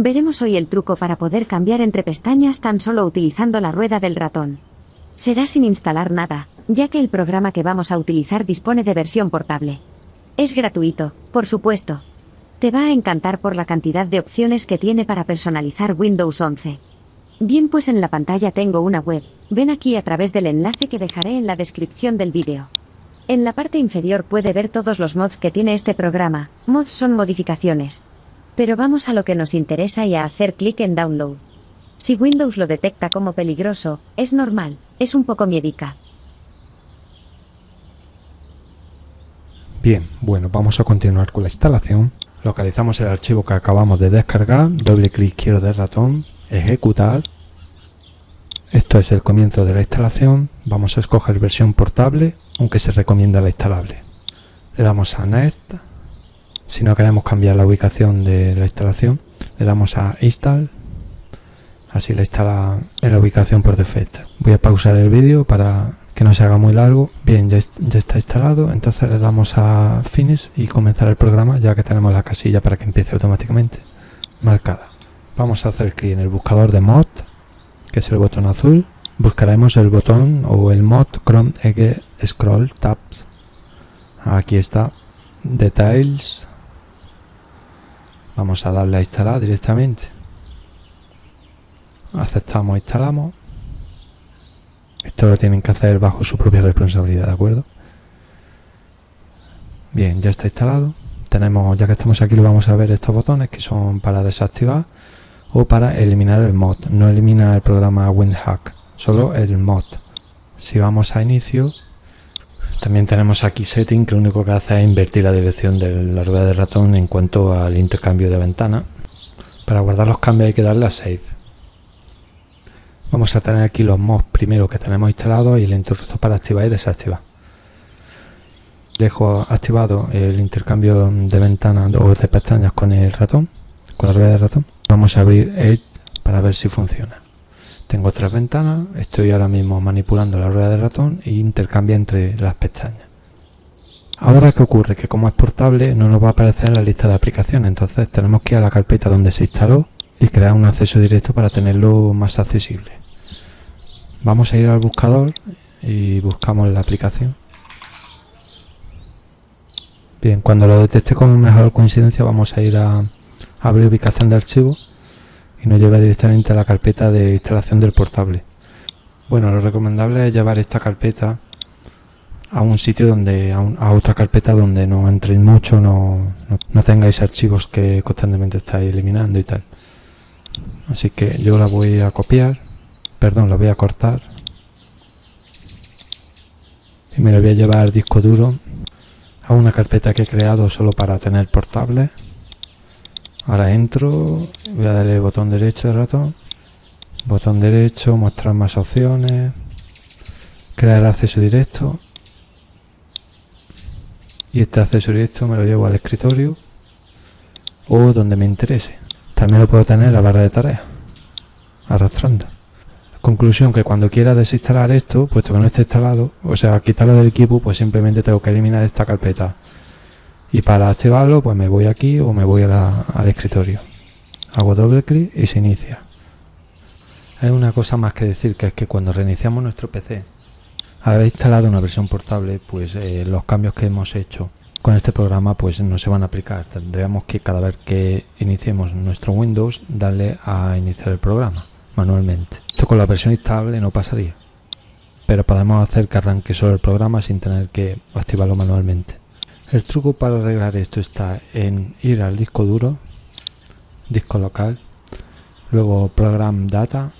Veremos hoy el truco para poder cambiar entre pestañas tan solo utilizando la rueda del ratón. Será sin instalar nada, ya que el programa que vamos a utilizar dispone de versión portable. Es gratuito, por supuesto. Te va a encantar por la cantidad de opciones que tiene para personalizar Windows 11. Bien, pues en la pantalla tengo una web. Ven aquí a través del enlace que dejaré en la descripción del vídeo. En la parte inferior puede ver todos los mods que tiene este programa. Mods son modificaciones. Pero vamos a lo que nos interesa y a hacer clic en Download. Si Windows lo detecta como peligroso, es normal, es un poco miedica. Bien, bueno, vamos a continuar con la instalación. Localizamos el archivo que acabamos de descargar, doble clic izquierdo del ratón, ejecutar. Esto es el comienzo de la instalación. Vamos a escoger versión portable, aunque se recomienda la instalable. Le damos a Next. Si no queremos cambiar la ubicación de la instalación, le damos a Install. Así la instala en la ubicación por defecto. Voy a pausar el vídeo para que no se haga muy largo. Bien, ya, ya, está instalado, entonces le damos a Finish y comenzar el programa ya que tenemos la casilla para que empiece automáticamente marcada. Vamos a hacer clic en el buscador de mod, que es el botón azul. Buscaremos el botón o el mod Chrome Egg Scroll Tabs. Aquí está, Details. Vamos a darle a instalar directamente. Aceptamos, instalamos. Esto lo tienen que hacer bajo su propia responsabilidad, ¿de acuerdo? Bien, ya está instalado. Tenemos, ya que estamos aquí, lo vamos a ver estos botones que son para desactivar o para eliminar el mod. No elimina el programa WinHack, solo el mod. Si vamos a inicio, también tenemos aquí setting que lo único que hace es invertir la dirección de la rueda de ratón en cuanto al intercambio de ventana. Para guardar los cambios hay que darle a save. Vamos a tener aquí los mods primero que tenemos instalados y el interruptor para activar y desactivar. Dejo activado el intercambio de ventanas o de pestañas con el ratón, con la rueda de ratón. Vamos a abrir Edge para ver si funciona. Tengo tres ventanas, estoy ahora mismo manipulando la rueda de ratón e intercambia entre las pestañas. Ahora qué ocurre, que como es portable no nos va a aparecer en la lista de aplicaciones, entonces tenemos que ir a la carpeta donde se instaló y crear un acceso directo para tenerlo más accesible. Vamos a ir al buscador y buscamos la aplicación. Bien, cuando lo detecte como mejor coincidencia vamos a ir a abrir ubicación de archivo y nos lleva directamente a la carpeta de instalación del portable. Bueno, lo recomendable es llevar esta carpeta a un sitio donde a, otra carpeta donde no entréis mucho, no, no tengáis archivos que constantemente estáis eliminando y tal. Así que yo la voy a copiar perdón la voy a cortar. Y me la voy a llevar disco duro a una carpeta que he creado solo para tener portable ahora entro voy a darle botón derecho de ratón botón derecho mostrar más opciones crear acceso directo y este acceso directo me lo llevo al escritorio o donde me interese también lo puedo tener en la barra de tareas, arrastrando. Conclusión que cuando quiera desinstalar esto, puesto que no esté instalado, o sea, quitarlo del equipo, pues simplemente tengo que eliminar esta carpeta. Y para activarlo, pues me voy aquí o me voy al escritorio. Hago doble clic y se inicia. Hay una cosa más que decir, que es que cuando reiniciamos nuestro PC, haber instalado una versión portable, pues eh, los cambios que hemos hecho con este programa pues no se van a aplicar. Tendríamos que cada vez que iniciemos nuestro Windows darle a iniciar el programa manualmente. Esto con la versión instable no pasaría. Pero podemos hacer que arranque solo el programa sin tener que activarlo manualmente. El truco para arreglar esto está en ir al disco duro, disco local, luego Program Data,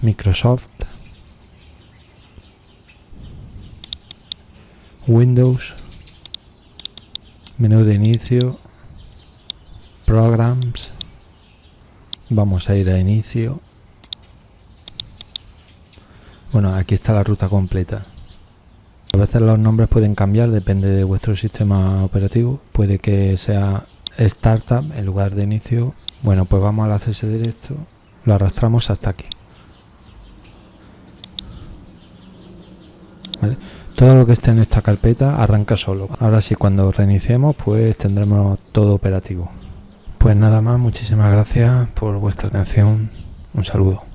Microsoft, Windows, menú de inicio, Programs, vamos a ir a inicio. Bueno, aquí está la ruta completa. A veces los nombres pueden cambiar, depende de vuestro sistema operativo. Puede que sea Startup en lugar de inicio. Bueno, pues vamos al acceso directo, lo arrastramos hasta aquí. Todo lo que esté en esta carpeta arranca solo. Ahora sí, cuando reiniciemos, pues tendremos todo operativo. Pues nada más, muchísimas gracias por vuestra atención. Un saludo.